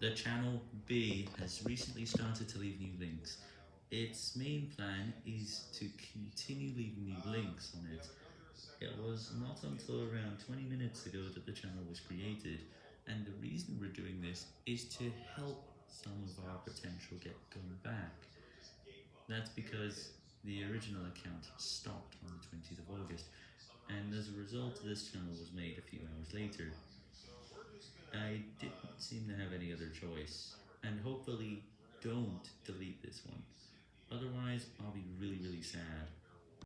The channel B has recently started to leave new links. Its main plan is to continue leaving new links on it. It was not until around 20 minutes ago that the channel was created, and the reason we're doing this is to help some of our potential get going back. That's because the original account stopped on the 20th of August, and as a result this channel was made a few hours later. I other choice, and hopefully don't delete this one, otherwise I'll be really really sad.